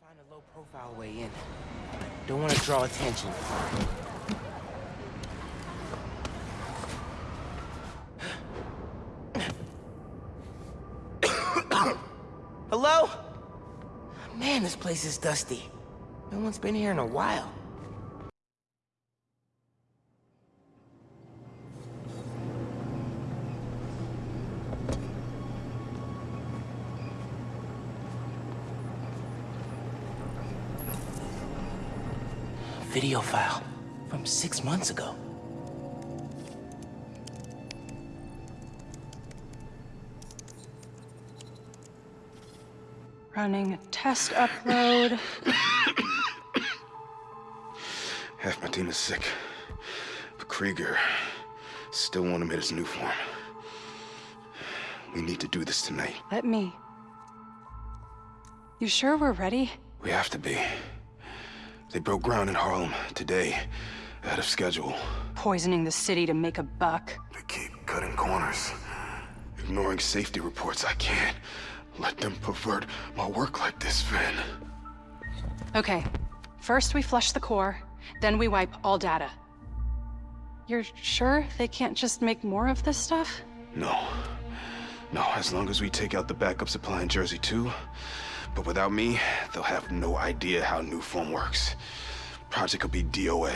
Find a low-profile way in. Don't want to draw attention. Hello? Man, this place is dusty. No one's been here in a while. Video file from six months ago. Running a test upload. Half my team is sick. But Krieger still want him at his new form. We need to do this tonight. Let me. You sure we're ready? We have to be. They broke ground in Harlem today, ahead of schedule. Poisoning the city to make a buck. They keep cutting corners, ignoring safety reports. I can't let them pervert my work like this, Phin. Okay. First we flush the core, then we wipe all data. You're sure they can't just make more of this stuff? No. No, as long as we take out the backup supply in Jersey too. But without me, they'll have no idea how Nuform works. Project will be DOA.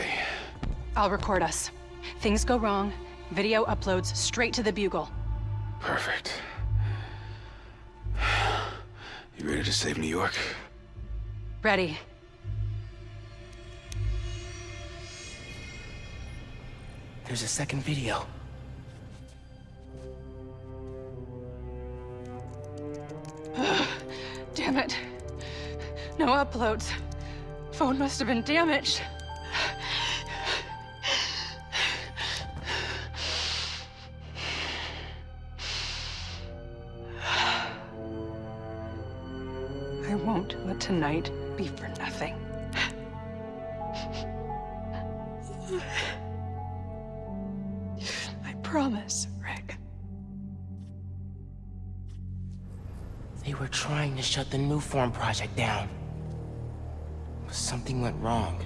I'll record us. Things go wrong, video uploads straight to the Bugle. Perfect. You ready to save New York? Ready. There's a second video. Uploads. Phone must have been damaged. I won't let tonight be for nothing. I promise, Rick. They were trying to shut the Nuform project down. But something went wrong.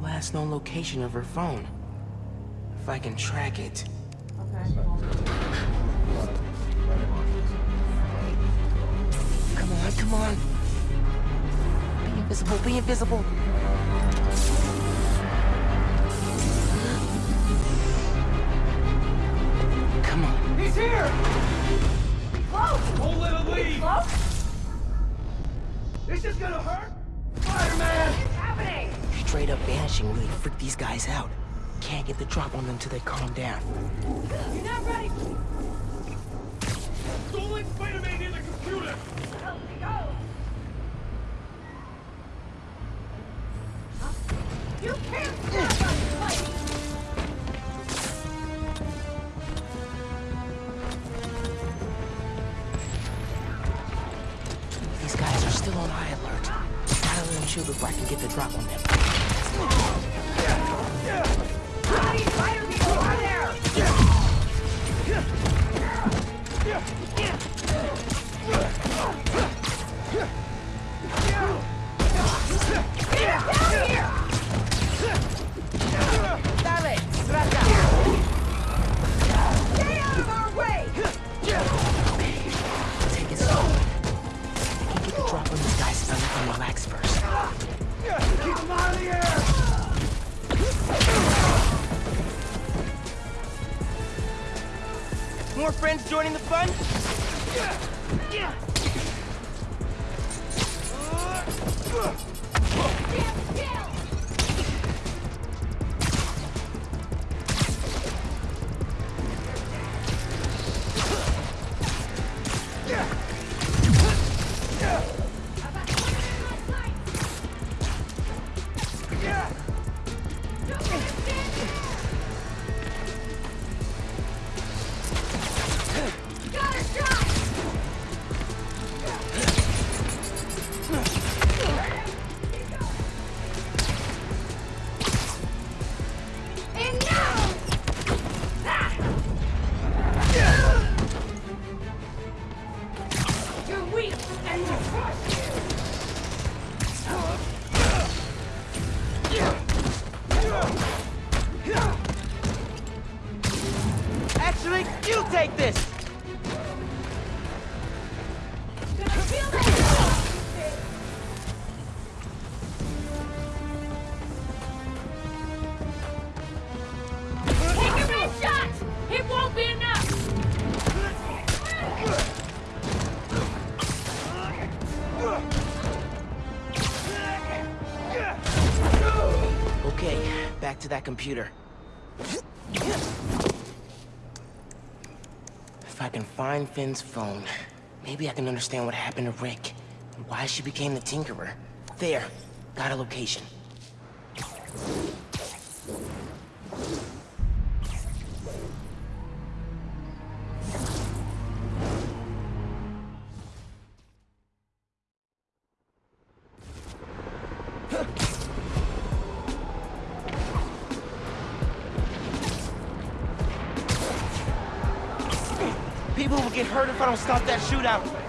Last known location of her phone. If I can track it. Okay. Come on, come on. Be invisible, be invisible. Come on. He's here! Close! Don't let him leave! This is gonna hurt! Straight up vanishing really freaked these guys out. Can't get the drop on them till they calm down. You're not ready! Get More friends joining the fun? Got a to that computer. If I can find Phin's phone, maybe I can understand what happened to Rick, and why she became the Tinkerer. There, got a location. Don't stop that shootout.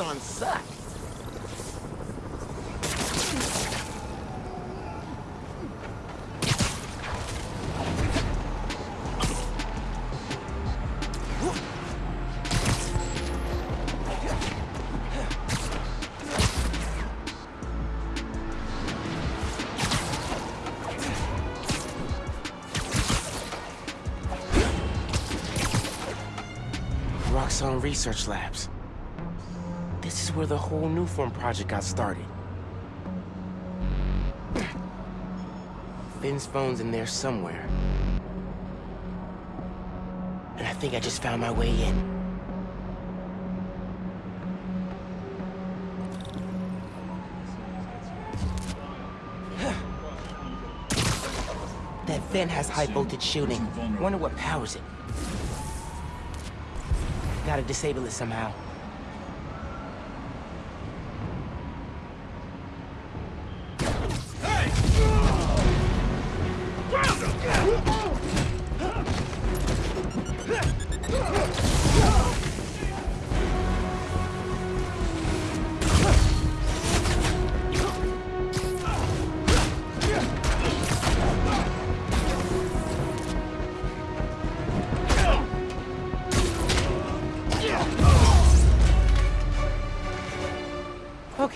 Underground and Roxxon suck. Roxxon Research Labs. This is where the whole Nuform project got started. Phin's phone's in there somewhere. And I think I just found my way in. That vent has high voltage shooting. Wonder what powers it. Gotta disable it somehow.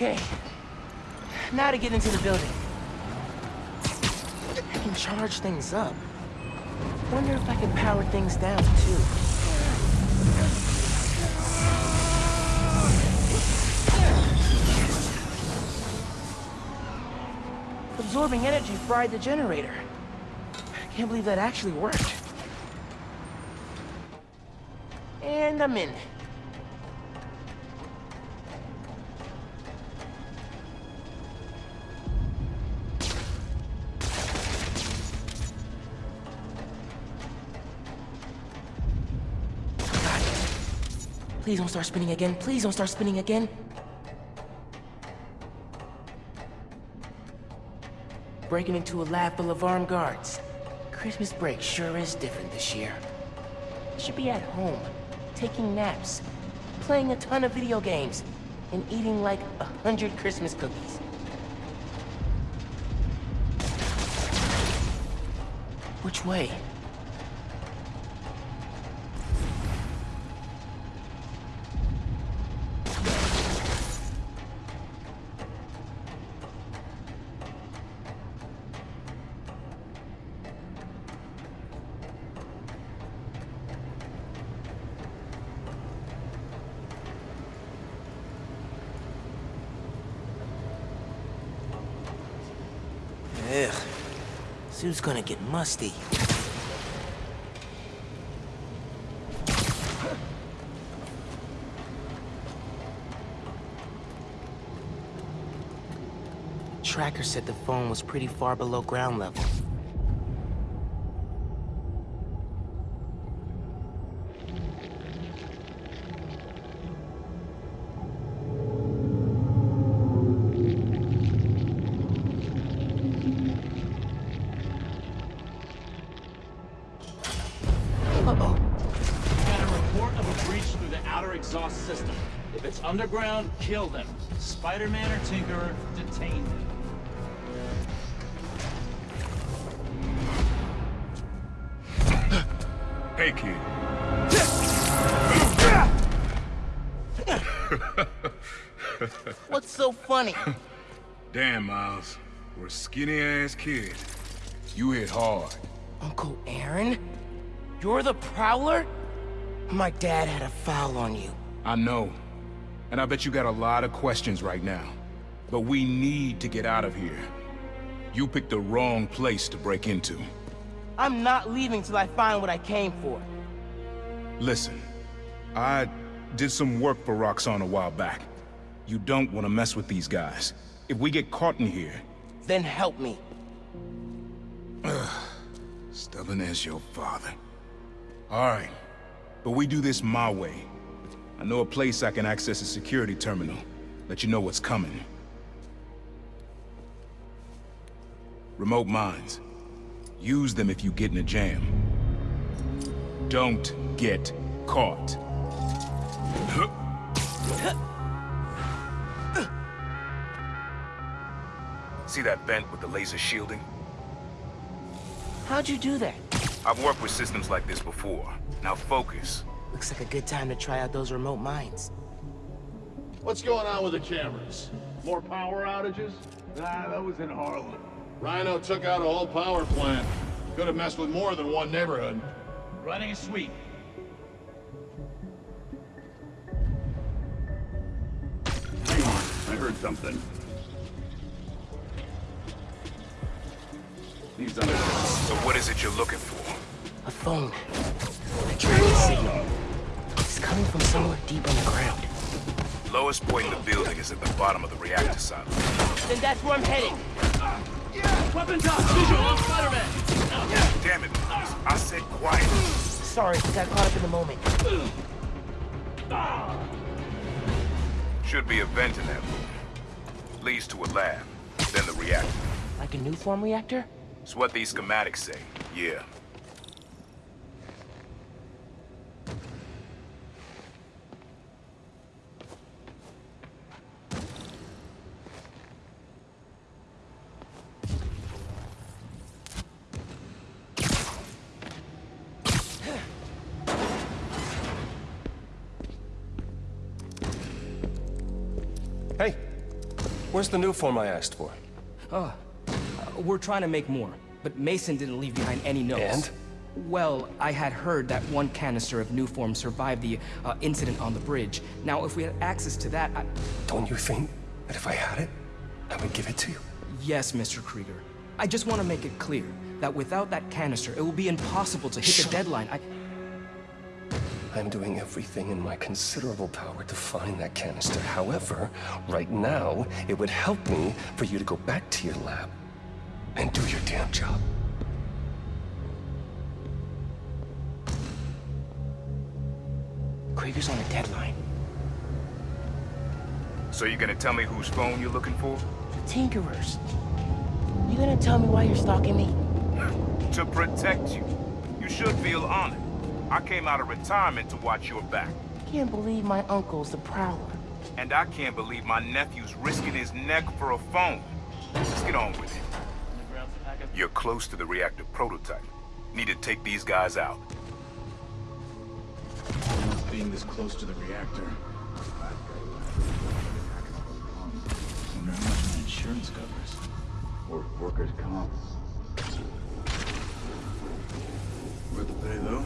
Okay. Now to get into the building. I can charge things up. Wonder if I can power things down, too. Absorbing energy fried the generator. I can't believe that actually worked. And I'm in. Please don't start spinning again. Please don't start spinning again. Breaking into a lab full of armed guards. Christmas break sure is different this year. I should be at home, taking naps, playing a ton of video games, and eating like a hundred Christmas cookies. Which way? Suit's gonna get musty. Tracker said the phone was pretty far below ground level. Kill them. Spider-Man or Tinkerer, detain them. Hey, kid. What's so funny? Damn, Miles. For a skinny-ass kid, you hit hard. Uncle Aaron? You're the Prowler? My dad had a foul on you. I know. And I bet you got a lot of questions right now. But we need to get out of here. You picked the wrong place to break into. I'm not leaving till I find what I came for. Listen, I did some work for Roxxon a while back. You don't want to mess with these guys. If we get caught in here, Then help me. stubborn as your father. All right, but we do this my way. I know a place I can access a security terminal. Let you know what's coming. Remote mines. Use them if you get in a jam. Don't get caught. See that vent with the laser shielding? How'd you do that? I've worked with systems like this before. Now focus. Looks like a good time to try out those remote mines. What's going on with the cameras? More power outages? Nah, that was in Harlem. Rhino took out a whole power plant. Could have messed with more than one neighborhood. Running a sweep. Hang on, I heard something. These other... So what is it you're looking for? A phone. A tracking signal. It's coming from somewhere deep underground. Lowest point in the building is at the bottom of the reactor silo. Then that's where I'm heading. Weapons up! Visual on Spider-Man! Damn it, I said quiet. Sorry, got caught up in the moment. Should be a vent in that room. Leads to a lab, then the reactor. Like a Nuform reactor? It's what these schematics say. Yeah. Where's the Nuform I asked for? Uh, we're trying to make more, but Mason didn't leave behind any notes. And? Well, I had heard that one canister of Nuform survived the uh, incident on the bridge. Now, if we had access to that, I... Don't you think that if I had it, I would give it to you? Yes, Mr. Krieger. I just want to make it clear that without that canister, it will be impossible to hit Shut the deadline. I... I'm doing everything in my considerable power to find that canister. However, right now, it would help me for you to go back to your lab and do your damn job. Krieger's on a deadline. So you're gonna tell me whose phone you're looking for? The Tinkerers. You gonna tell me why you're stalking me? To protect you. You should feel honored. I came out of retirement to watch your back. Can't believe my uncle's the Prowler. And I can't believe my nephew's risking his neck for a phone. Let's get on with it. Underground's pack of... You're close to the reactor prototype. Need to take these guys out. Being this close to the reactor. Wonder how much my insurance covers. Or workers' comp. Worth the pay, though.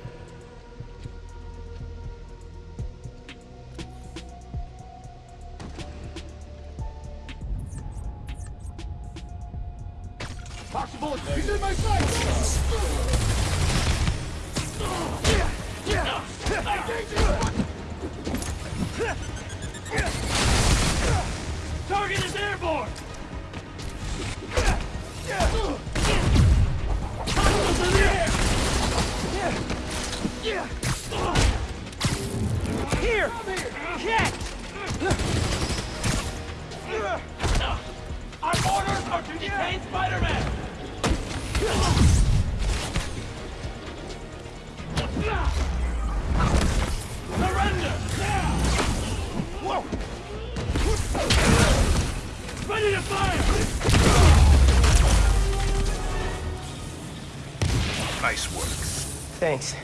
Thanks.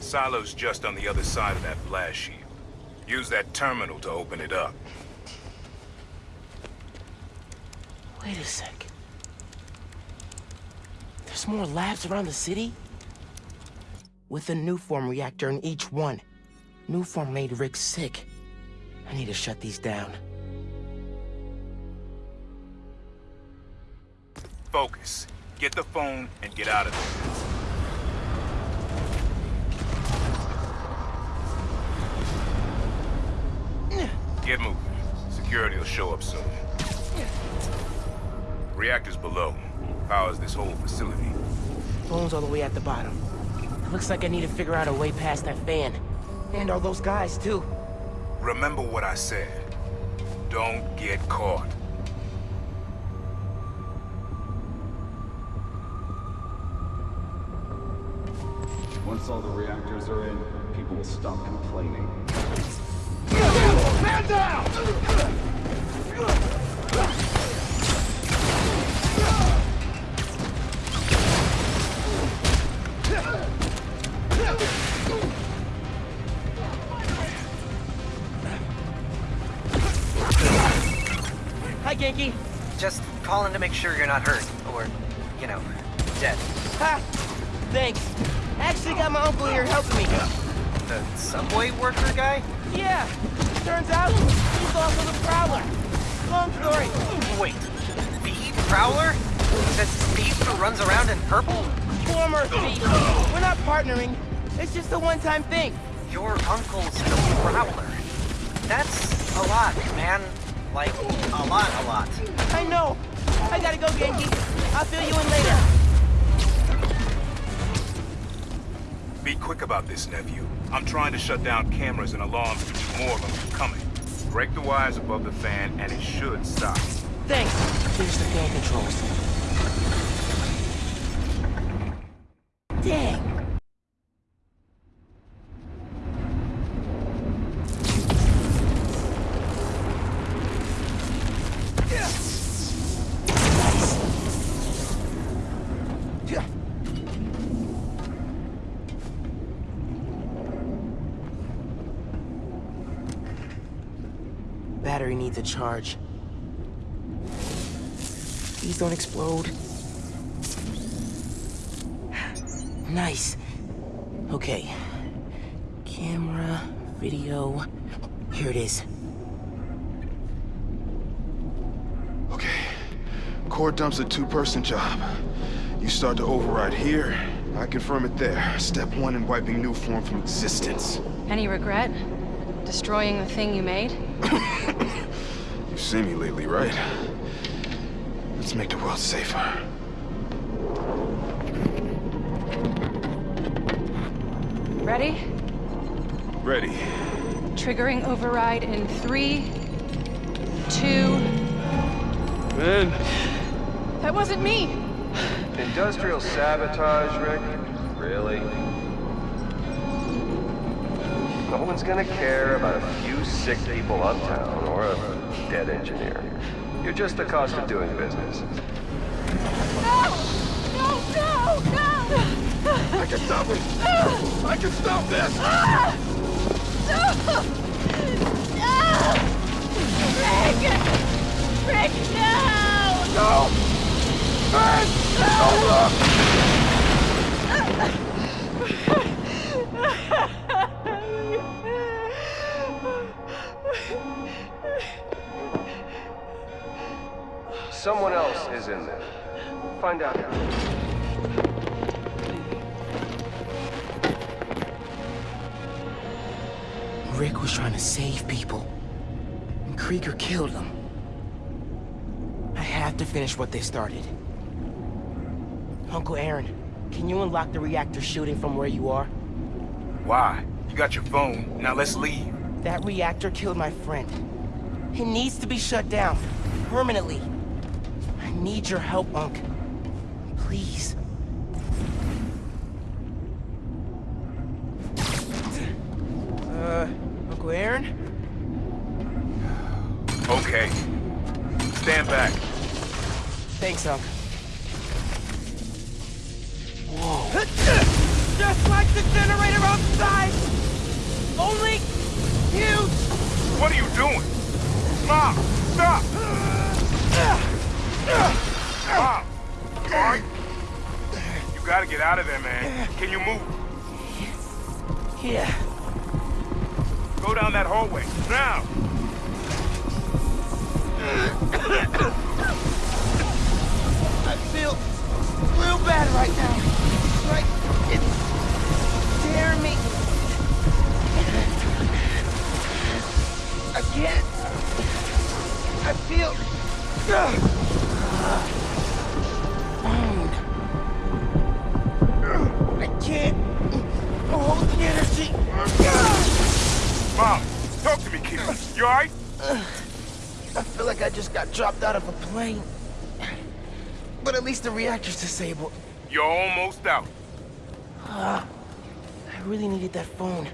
Silo's just on the other side of that blast shield. Use that terminal to open it up. Wait a sec. There's more labs around the city? With a Nuform reactor in each one. Nuform made Rick sick. I need to shut these down. Focus. Get the phone and get out of there. Get moving. Security will show up soon. Reactors below. Powers this whole facility. Phone's all the way at the bottom. Looks like I need to figure out a way past that fan. And all those guys, too. Remember what I said. Don't get caught. Once all the reactors are in, people will stop complaining. Down! Hi, Ganke. Just calling to make sure you're not hurt, or, you know, dead. Ha! Thanks. Actually got my uncle here helping me. The subway worker guy? Yeah. Turns out, he's also the Prowler. Long story. Wait, the Prowler? That thief who runs around in purple? Former thief. We're not partnering. It's just a one-time thing. Your uncle's the Prowler. That's a lot, man. Like, a lot, a lot. I know. I gotta go, Ganke. I'll fill you in later. Be quick about this, nephew. I'm trying to shut down cameras and alarms to keep more of them from coming. Break the wires above the fan, and it should stop. Thanks. There's the fan controls. Dang. Battery needs a charge. Please don't explode. Nice. Okay. Camera, video. Here it is. Okay. Core dump's a two-person job. You start to override here, I confirm it there. Step one in wiping Nuform from existence. Any regret? Destroying the thing you made? You've seen me lately, right? Let's make the world safer. Ready? Ready. Triggering override in three, two... Ben! That wasn't me! Industrial sabotage, Rick? Really? No one's gonna care about a few sick people uptown or a dead engineer. You're just the cost of doing business. No! No, no, no! I can stop it! I can stop this! Ah! No! Ah! Rick! Rick, no! No! Ben! No, look! Someone else is in there. Find out. Rick was trying to save people. And Krieger killed them. I have to finish what they started. Uncle Aaron, can you unlock the reactor shooting from where you are? Why? You got your phone. Now let's leave. That reactor killed my friend. It needs to be shut down. Permanently. I need your help, Unc. Please. Uh, Uncle Aaron? Okay. Stand back. Thanks, Unc. Just like the generator outside! Only huge! What are you doing? Mom, stop! Out of there, man. Can you move? Yeah. Go down that hallway, now! I feel real bad right now. Like it's tearing me. I can't. I feel. Bound. Can't hold the energy. Mom, talk to me, kid. You alright? I feel like I just got dropped out of a plane. But at least the reactor's disabled. You're almost out. Uh, I really needed that phone.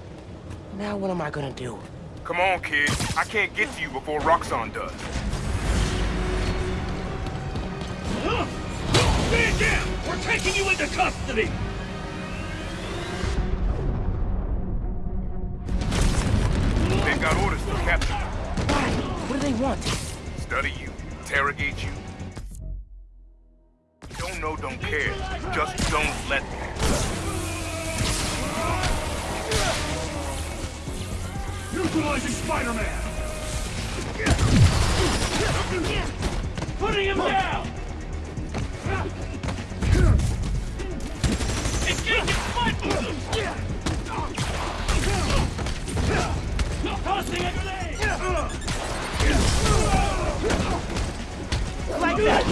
Now what am I gonna do? Come on, kid. I can't get to you before Roxxon does. Stand down! We're taking you into custody! Want? Study you, interrogate you. Don't know, don't care. Just don't let me. Neutralizing Spider-Man! Putting him down! Engaging Spider! Tossing a grenade! Like that!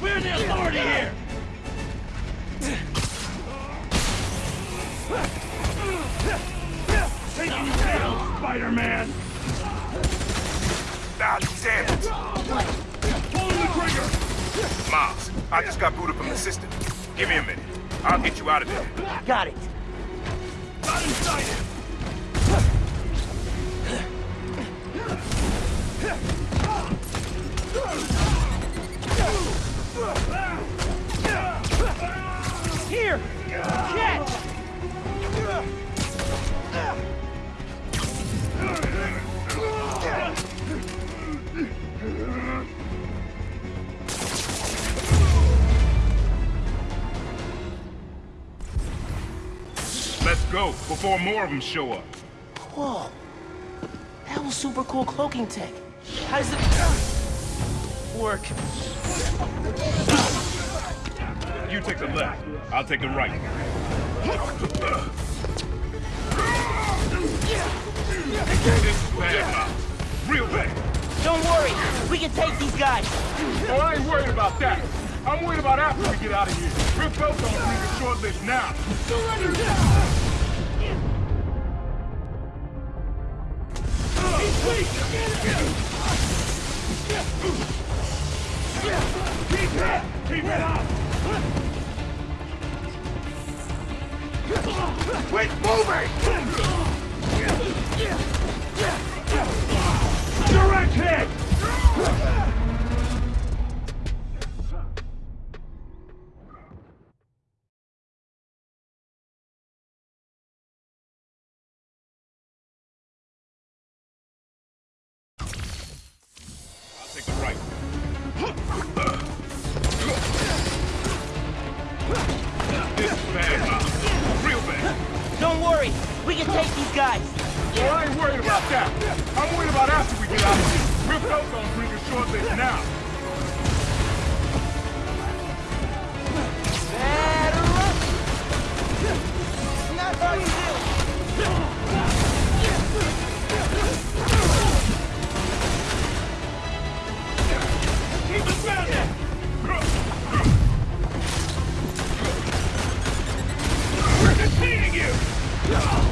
We're the authority here! Taking you down, Spider-Man! Ah, damn it! Pulling the trigger! Miles, I just got booted from the system. Give me a minute. I'll get you out of there. Got it. Not inside him! Here! Catch! Let's go, before more of them show up. Whoa. That was super cool cloaking tech. How does it work? You take the left, I'll take the right. This is bad, Real bad. Don't worry. We can take these guys. Oh, I ain't worried about that. I'm worried about after we get out of here. We're both on leave a short list now. Keep it! Keep it up! Quit moving! Direct hit! Can take these guys. Oh, I ain't worried about that. I'm worried about after we get out of here. We're both on bring a short list now. We're detaining you!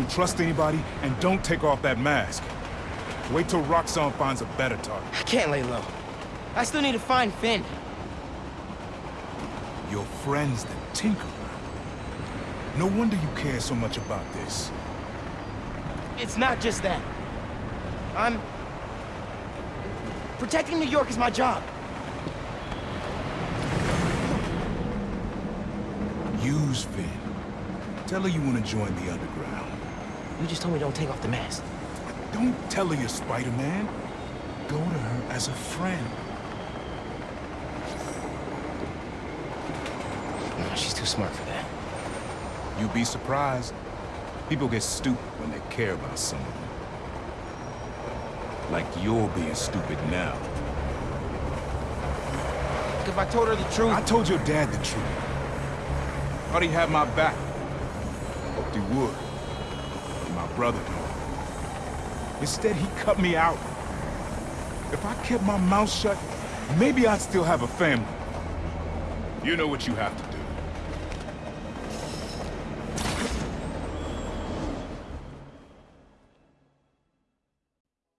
Don't trust anybody, and don't take off that mask. Wait till Roxxon finds a better target. I can't lay low. I still need to find Phin. Your friend's the Tinkerer. No wonder you care so much about this. It's not just that. I'm... Protecting New York is my job. Use Phin. Tell her you want to join the Underground. You just told me don't take off the mask. Don't tell her you're Spider-Man. Go to her as a friend. No, she's too smart for that. You'd be surprised. People get stupid when they care about someone. Like you're being stupid now. If I told her the truth... I told your dad the truth. Thought he had my back. Hoped he would. And my brother did. Instead, he cut me out. If I kept my mouth shut, maybe I'd still have a family. You know what you have to do.